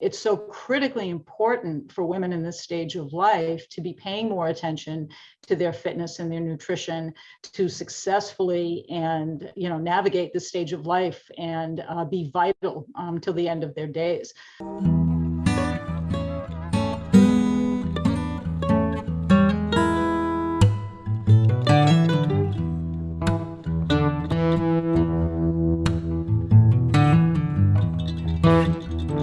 it's so critically important for women in this stage of life to be paying more attention to their fitness and their nutrition to successfully and you know navigate this stage of life and uh, be vital um, till the end of their days.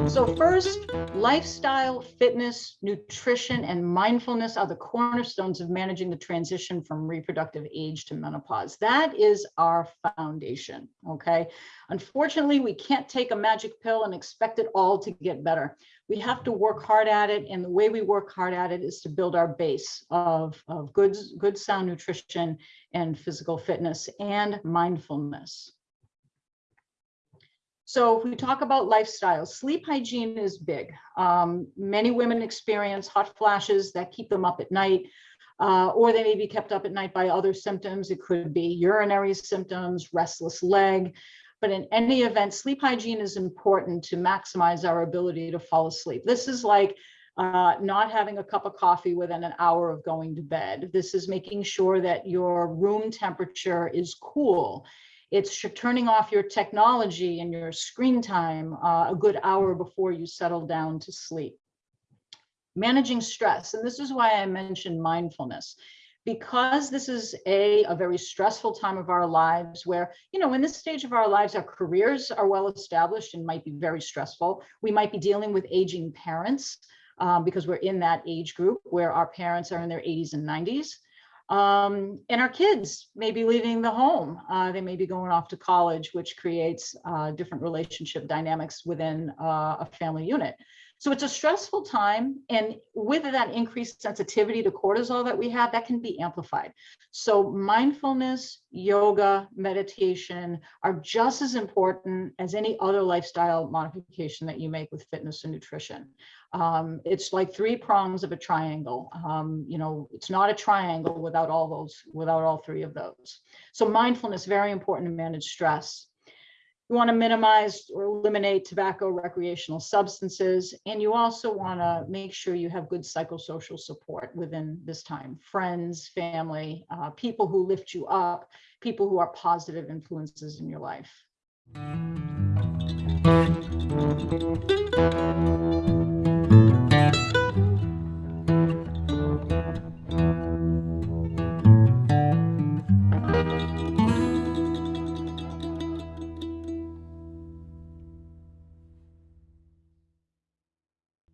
So first, lifestyle, fitness, nutrition, and mindfulness are the cornerstones of managing the transition from reproductive age to menopause. That is our foundation, okay? Unfortunately, we can't take a magic pill and expect it all to get better. We have to work hard at it, and the way we work hard at it is to build our base of, of good, good sound nutrition and physical fitness and mindfulness. So if we talk about lifestyle, sleep hygiene is big. Um, many women experience hot flashes that keep them up at night, uh, or they may be kept up at night by other symptoms. It could be urinary symptoms, restless leg. But in any event, sleep hygiene is important to maximize our ability to fall asleep. This is like uh, not having a cup of coffee within an hour of going to bed. This is making sure that your room temperature is cool it's turning off your technology and your screen time uh, a good hour before you settle down to sleep. Managing stress, and this is why I mentioned mindfulness because this is a, a very stressful time of our lives where, you know, in this stage of our lives, our careers are well established and might be very stressful. We might be dealing with aging parents um, because we're in that age group where our parents are in their 80s and 90s. Um, and our kids may be leaving the home. Uh, they may be going off to college, which creates uh, different relationship dynamics within uh, a family unit. So it's a stressful time. And with that increased sensitivity to cortisol that we have, that can be amplified. So mindfulness, yoga, meditation are just as important as any other lifestyle modification that you make with fitness and nutrition. Um, it's like three prongs of a triangle. Um, you know, it's not a triangle without all those, without all three of those. So mindfulness, very important to manage stress. You want to minimize or eliminate tobacco, recreational substances, and you also want to make sure you have good psychosocial support within this time. Friends, family, uh, people who lift you up, people who are positive influences in your life.